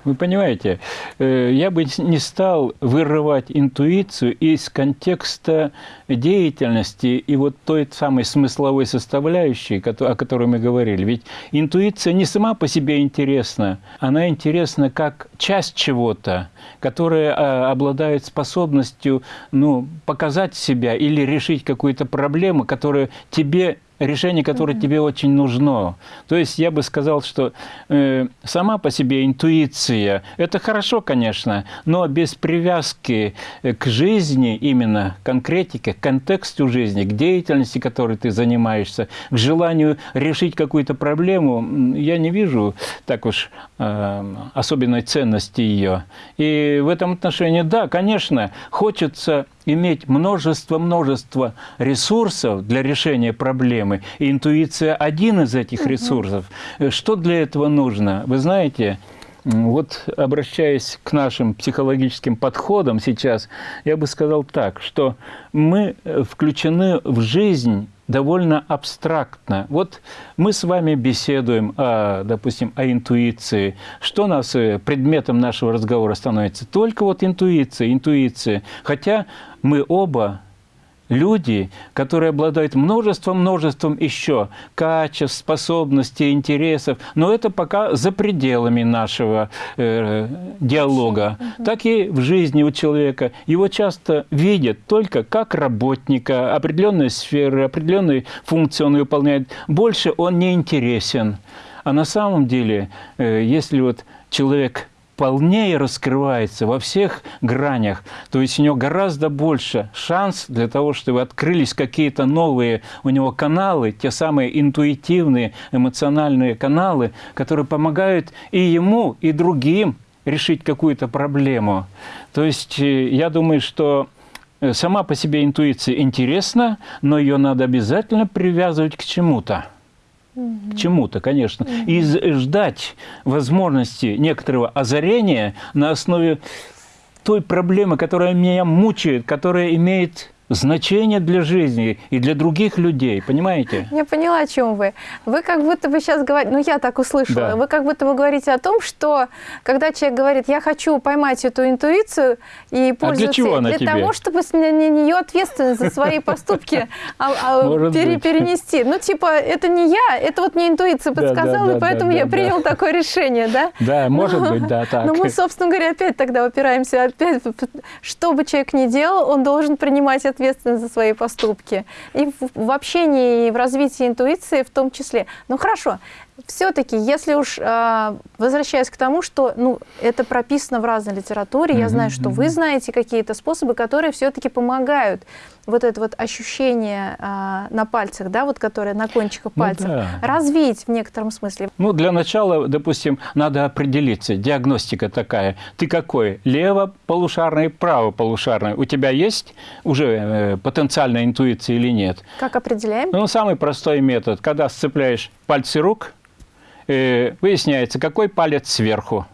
Вы понимаете, э, я бы не стал вырывать интуицию из контекста деятельности и вот той самой смысловой составляющей, о которой мы говорили. Ведь интуиция не сама по себе интересна, она интересна как часть чего-то, которая а, обладает способностью ну, показать себя или решить какую-то проблему, которая тебе решение, которое тебе очень нужно. То есть я бы сказал, что э, сама по себе интуиция – это хорошо, конечно, но без привязки э, к жизни, именно конкретике, к контексту жизни, к деятельности, которой ты занимаешься, к желанию решить какую-то проблему, я не вижу так уж э, особенной ценности ее. И в этом отношении, да, конечно, хочется иметь множество-множество ресурсов для решения проблемы. И интуиция – один из этих ресурсов. Э, Что для этого нужно? Вы знаете, вот обращаясь к нашим психологическим подходам сейчас, я бы сказал так, что мы э, включены в жизнь довольно абстрактно. Вот мы с вами беседуем, о, допустим, о интуиции. Что нас э, предметом нашего разговора становится? Только вот интуиция, интуиция. Хотя мы оба люди, которые обладают множеством-множеством еще качеств, способностей, интересов, но это пока за пределами нашего э, диалога. Угу. Так и в жизни у человека. Его часто видят только как работника, определенной сферы, определенные функции он выполняет. Больше он не интересен. А на самом деле, э, если вот человек полнее раскрывается во всех гранях, то есть у него гораздо больше шанс для того, чтобы открылись какие-то новые у него каналы, те самые интуитивные, эмоциональные каналы, которые помогают и ему, и другим решить какую-то проблему. То есть э, я думаю, что э, сама по себе интуиция интересна, но ее надо обязательно привязывать к чему-то к чему-то, конечно, и ждать возможности некоторого озарения на основе той проблемы, которая меня мучает, которая имеет значение для жизни и для других людей, понимаете? Я поняла, о чем вы. Вы как будто бы сейчас говорите, ну я так услышала, да. вы как будто бы говорите о том, что когда человек говорит, я хочу поймать эту интуицию и пользоваться... А для чего она для тебе? того, чтобы с нее ответственность за свои <laughs> поступки а, а, перенести. Ну типа, это не я, это вот мне интуиция подсказала, и поэтому я принял такое решение, да? <laughs> Да, может быть, да, так. Но мы, собственно говоря, опять тогда упираемся, опять, что бы человек ни делал, он должен принимать ответственность ответственность за свои поступки. И в, в общении, и в развитии интуиции в том числе. Ну хорошо, все-таки, если уж э, возвращаясь к тому, что ну, это прописано в разной литературе, mm -hmm, я знаю, что вы знаете какие-то способы, которые все-таки помогают вот это вот ощущение э, на пальцах, да, вот которое на кончиках ну, пальцев, да. развить в некотором смысле. Ну, для начала, допустим, надо определиться, диагностика такая. Ты какой? Лево-полушарный, право-полушарный. У тебя есть уже э, потенциальная интуиция или нет? Как определяем? Ну, самый простой метод, когда сцепляешь пальцы рук, э, выясняется, какой палец сверху.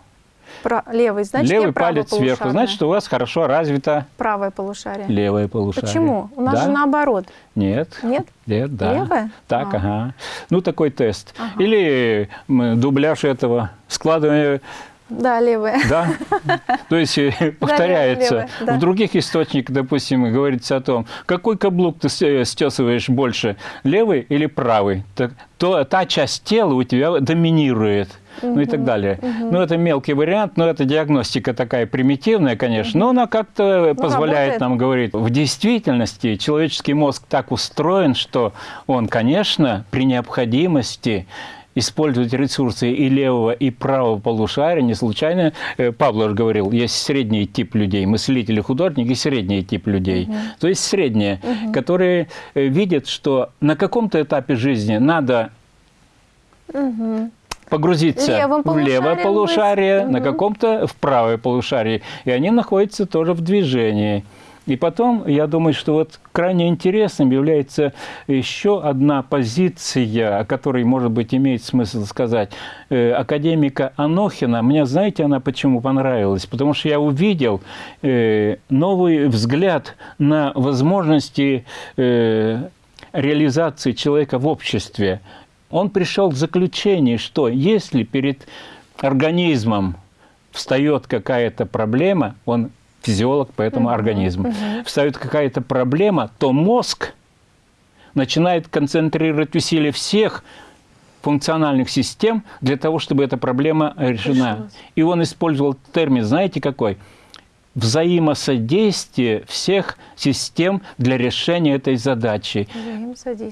Про... Левый, значит, Левый палец сверху. Значит, у вас хорошо развито... Правое полушарие. Левое полушарие. Почему? У нас да? же наоборот. Нет. Нет? Нет, да. Левое? Так, а. ага. Ну, такой тест. Ага. Или дубляж этого. Складывание да, левая. Да? То есть э, повторяется. Да, левая, да. В других источниках, допустим, говорится о том, какой каблук ты стесываешь больше, левый или правый. Так, то та часть тела у тебя доминирует. Угу, ну и так далее. Угу. Ну, это мелкий вариант, но это диагностика такая примитивная, конечно, угу. но она как-то ну, позволяет работает. нам говорить. В действительности человеческий мозг так устроен, что он, конечно, при необходимости использовать ресурсы и левого, и правого полушария. Не случайно э, Павлов говорил, есть средний тип людей, мыслители, художники, средний тип людей. Угу. То есть средние, угу. которые э, видят, что на каком-то этапе жизни надо угу погрузиться Левым в левое полушарие, угу. на каком-то в правое полушарие. И они находятся тоже в движении. И потом, я думаю, что вот крайне интересным является еще одна позиция, о которой, может быть, имеет смысл сказать, э, академика Анохина. Мне, знаете, она почему понравилась? Потому что я увидел э, новый взгляд на возможности э, реализации человека в обществе. Он пришел к заключению, что если перед организмом встает какая-то проблема, он физиолог, поэтому организм. Угу. Встает какая-то проблема, то мозг начинает концентрировать усилия всех функциональных систем для того, чтобы эта проблема решена. И он использовал термин, знаете какой? Взаимосодействие всех систем для решения этой задачи.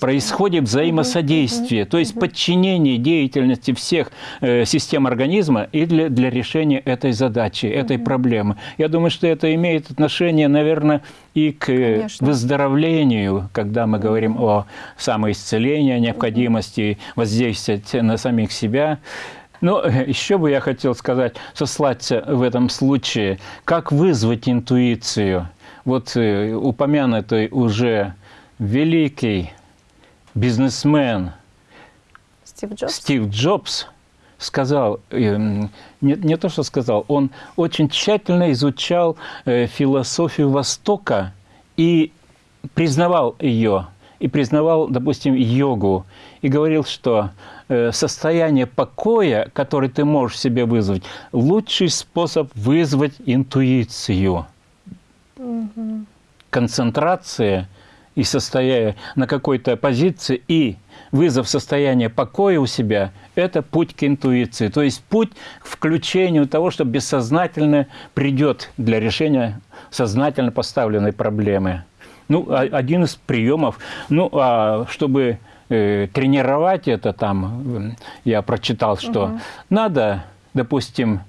Происходит взаимосодействие, угу. то есть угу. подчинение деятельности всех э, систем организма и для, для решения этой задачи, этой угу. проблемы. Я думаю, что это имеет отношение, наверное, и к Конечно. выздоровлению, когда мы говорим о самоисцелении, о необходимости воздействовать на самих себя. Ну, <laughs> еще бы я хотел сказать, сослаться в этом случае, как вызвать интуицию. Вот э, упомянутый уже великий бизнесмен Стив Джобс, Стив Джобс сказал, э, не, не то что сказал, он очень тщательно изучал э, философию Востока и признавал ее, и признавал, допустим, йогу, и говорил, что состояние покоя, которое ты можешь себе вызвать, лучший способ вызвать интуицию. Угу. Концентрация и состоя на какой-то позиции, и вызов состояния покоя у себя – это путь к интуиции. То есть путь к включению того, что бессознательно придет для решения сознательно поставленной проблемы. Ну, один из приемов. Ну, а чтобы э, тренировать это там, я прочитал, что угу. надо, допустим,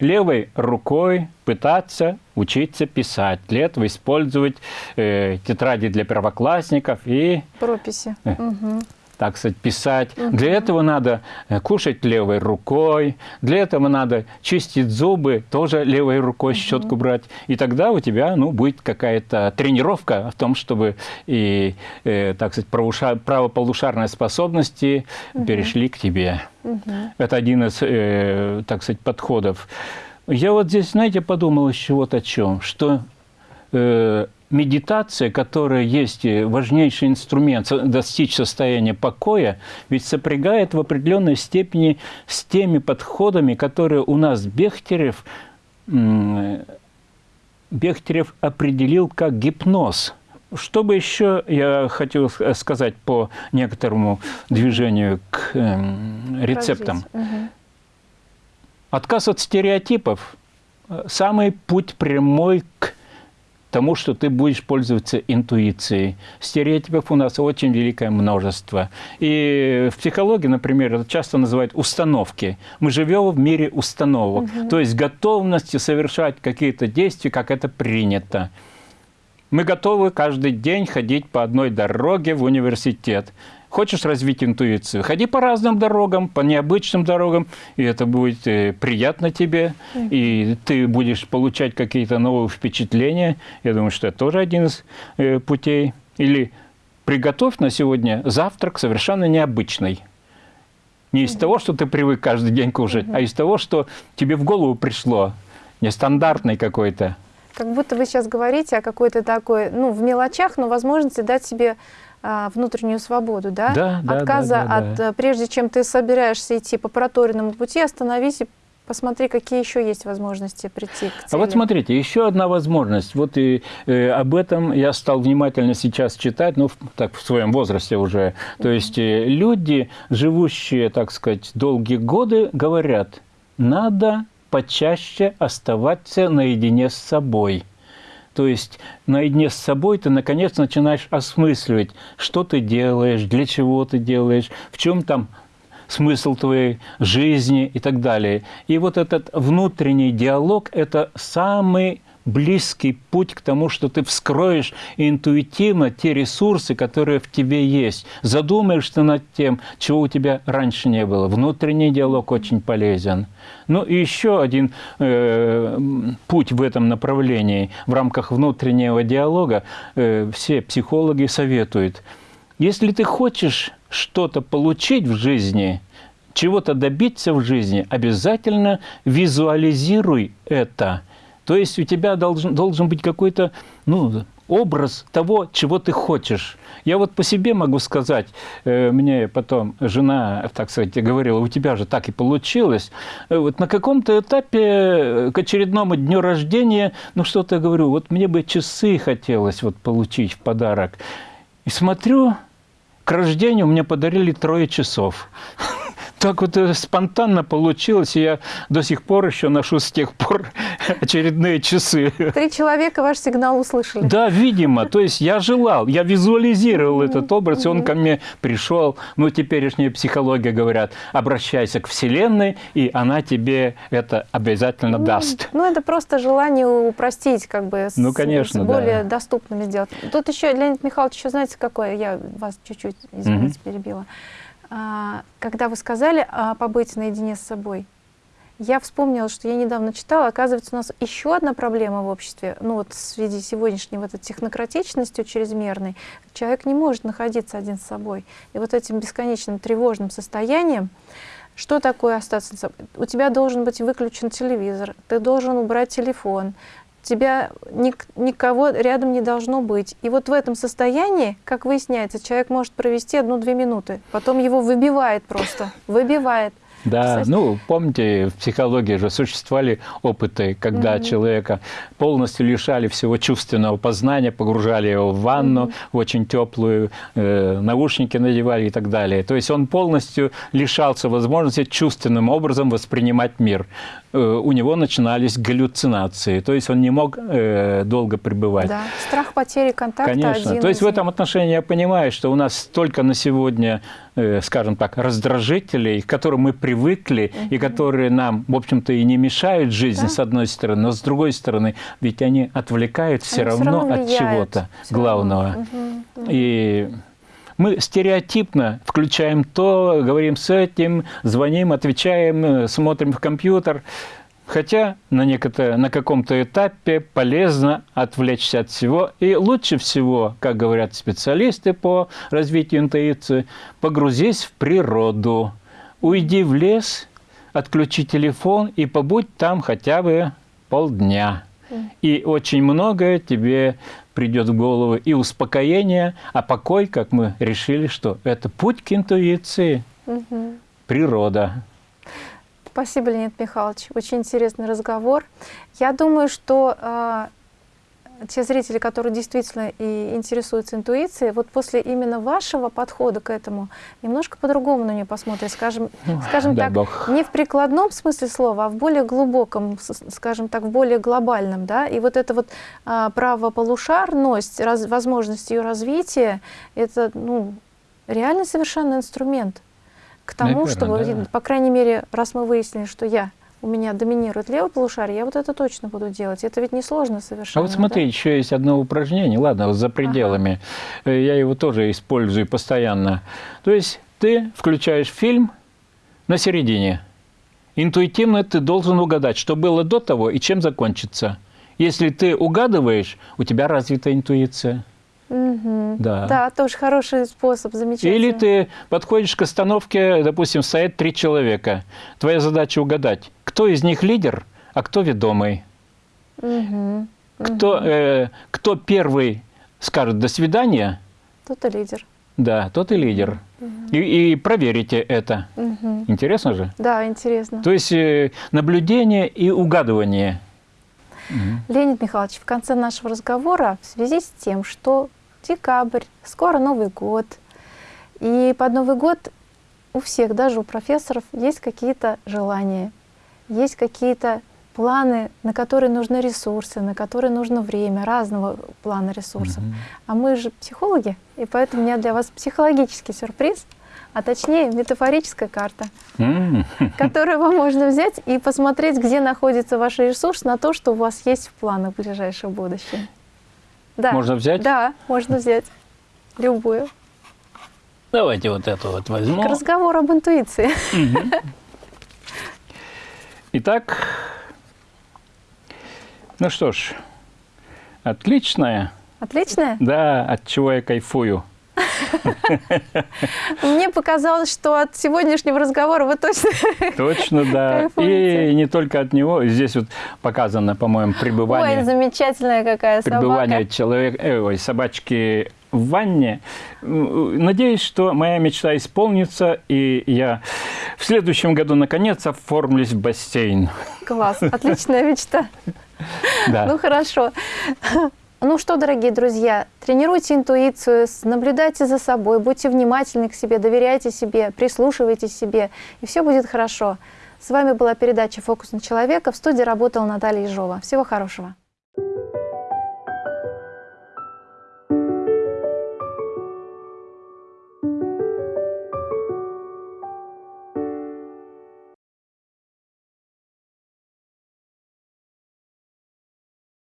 левой рукой пытаться учиться писать. Для этого использовать э, тетради для первоклассников и... Прописи. Э, угу так сказать, писать. Угу. Для этого надо э, кушать левой рукой, для этого надо чистить зубы, тоже левой рукой угу. щетку брать. И тогда у тебя ну, будет какая-то тренировка в том, чтобы и, э, так сказать, правополушарные способности угу. перешли к тебе. Угу. Это один из, э, так сказать, подходов. Я вот здесь, знаете, подумал еще вот о чем, что э, медитация, которая есть важнейший инструмент достичь состояния покоя, ведь сопрягает в определенной степени с теми подходами, которые у нас Бехтерев, Бехтерев определил как гипноз. Что бы еще я хотел сказать по некоторому движению к э, рецептам? Угу. Отказ от стереотипов – самый путь прямой к тому, что ты будешь пользоваться интуицией. Стереотипов у нас очень великое множество. И в психологии, например, это часто называют установки. Мы живем в мире установок, угу. то есть готовности совершать какие-то действия, как это принято. Мы готовы каждый день ходить по одной дороге в университет. Хочешь развить интуицию? Ходи по разным дорогам, по необычным дорогам, и это будет э, приятно тебе, и ты будешь получать какие-то новые впечатления. Я думаю, что это тоже один из э, путей. Или приготовь на сегодня завтрак совершенно необычный. Не из того, что ты привык каждый день кушать, а из того, что тебе в голову пришло, нестандартный какой-то. Как будто вы сейчас говорите о какой-то такой, ну, в мелочах, но возможности дать себе внутреннюю свободу, да? Да, да, Отказа да, да, от, да. прежде чем ты собираешься идти по проторенному пути, остановись и посмотри, какие еще есть возможности прийти к цели. А вот смотрите, еще одна возможность. Вот и э, об этом я стал внимательно сейчас читать, ну, в, так, в своем возрасте уже. То mm -hmm. есть э, люди, живущие, так сказать, долгие годы, говорят, надо почаще оставаться наедине с собой – то есть наедине с собой ты, наконец, начинаешь осмысливать, что ты делаешь, для чего ты делаешь, в чем там смысл твоей жизни и так далее. И вот этот внутренний диалог – это самый близкий путь к тому, что ты вскроешь интуитивно те ресурсы, которые в тебе есть. Задумаешься над тем, чего у тебя раньше не было. Внутренний диалог очень полезен. Ну и еще один э, путь в этом направлении. В рамках внутреннего диалога э, все психологи советуют. Если ты хочешь что-то получить в жизни, чего-то добиться в жизни, обязательно визуализируй это – то есть у тебя должен, должен быть какой-то ну, образ того, чего ты хочешь. Я вот по себе могу сказать, э, мне потом жена, так сказать, говорила, у тебя же так и получилось. Э, вот на каком-то этапе э, к очередному дню рождения, ну что-то говорю, вот мне бы часы хотелось вот получить в подарок. И смотрю, к рождению мне подарили трое часов <laughs> так вот э, спонтанно получилось, и я до сих пор еще ношу с тех пор <laughs> очередные часы. Три человека ваш сигнал услышали. Да, видимо. То есть я желал, я визуализировал этот образ, и он ко мне пришел. Ну, теперешняя психология говорят, обращайся к Вселенной, и она тебе это обязательно ну, даст. Ну, это просто желание упростить, как бы, ну, конечно, с более да. доступными сделать. Тут еще, Леонид Михайлович, еще знаете, какое? Я вас чуть-чуть, извините, перебила. А, когда вы сказали о побыть наедине с собой, я вспомнила, что я недавно читала, оказывается, у нас еще одна проблема в обществе, ну вот в связи сегодняшней вот этой технократичностью чрезмерной, человек не может находиться один с собой. И вот этим бесконечным тревожным состоянием, что такое остаться? У тебя должен быть выключен телевизор, ты должен убрать телефон, тебя ник никого рядом не должно быть. И вот в этом состоянии, как выясняется, человек может провести одну-две минуты, потом его выбивает просто, выбивает. Да, Кстати. ну, помните, в психологии же существовали опыты, когда человека полностью лишали всего чувственного познания, погружали его в ванну, в очень теплую, э, наушники надевали и так далее. То есть он полностью лишался возможности чувственным образом воспринимать мир. Э, у него начинались галлюцинации, то есть он не мог э, долго пребывать. Да, страх потери контакта Конечно. один То есть из в этом отношении я понимаю, что у нас столько на сегодня, скажем так, раздражителей, к которым мы привыкли и которые нам, в общем-то, и не мешают жизни, Да. с одной стороны, но с другой стороны, ведь они отвлекают все Они равно, равно от чего-то Всё равно. главного. И мы стереотипно включаем то, говорим с этим, звоним, отвечаем, э, смотрим в компьютер. Хотя на, на каком-то этапе полезно отвлечься от всего. И лучше всего, как говорят специалисты по развитию интуиции, погрузись в природу, уйди в лес, отключи телефон и побудь там хотя бы полдня. И очень многое тебе придет в голову и успокоение, а покой, как мы решили, что это путь к интуиции, природа. Спасибо, Леонид Михайлович. Очень интересный разговор. Я думаю, что э, те зрители, которые действительно и интересуются интуицией, вот после именно вашего подхода к этому немножко по-другому на нее посмотрят. Скажем, скажем так, бог. не в прикладном смысле слова, а в более глубоком, скажем так, в более глобальном. Да? И вот эта вот а, правополушарность, раз- возможность ее развития, это ну, реально совершенный инструмент к тому, Наверно, чтобы, да. по крайней мере, раз мы выяснили, что я, у меня доминирует левое полушарие, я вот это точно буду делать. Это ведь несложно А совершенно. вот смотри, еще есть одно упражнение, ладно, вот за пределами. Э, Я его тоже использую постоянно. То есть ты включаешь фильм на середине. Интуитивно ты должен угадать, что было до того и чем закончится. Если ты угадываешь, у тебя развита интуиция. Да? Мгм. Да. Да, тоже хороший способ, замечательно. Или ты подходишь к остановке, допустим, стоят три человека. Твоя задача угадать, кто из них лидер, а кто ведомый. Мгм. Кто, э, кто первый скажет «до свидания», Тут и лидер. да, тот и лидер. И, и проверите это. Мгм. Интересно же? Да, интересно. То есть э, наблюдение и угадывание. Леонид Михайлович, в конце нашего разговора, в связи с тем, что декабрь, скоро Новый год, и под Новый год у всех, даже у профессоров, есть какие-то желания, есть какие-то планы, на которые нужны ресурсы, на которые нужно время, разного плана ресурсов. А мы же психологи, и поэтому у меня для вас психологический сюрприз, а точнее метафорическая карта М, <laughs> которую вам можно взять и посмотреть, где находится ваш ресурс на то, что у вас есть в планах в ближайшем будущем. Да. Можно взять? Да, можно взять. Любую. Давайте вот эту вот возьму. К разговору об интуиции. Итак, ну что ж, отличная, Отлично? да, от чего я кайфую. <laughs> Мне показалось, что от сегодняшнего разговора вы точно... <laughs> Точно, да. И не только от него. Здесь вот показано, по-моему, пребывание. Ой, замечательная какая пребывание собака. человека, э, ой, собачки в ванне. М, Надеюсь, что моя мечта исполнится, и я в следующем году наконец оформлюсь в бассейн. Класс, отличная мечта. <laughs> Да. Ну хорошо. Ну что, дорогие друзья, тренируйте интуицию, наблюдайте за собой, будьте внимательны к себе, доверяйте себе, прислушивайтесь себе, и все будет хорошо. С вами была передача «Фокус на человека». В студии работала Наталья Ежова. Всего хорошего.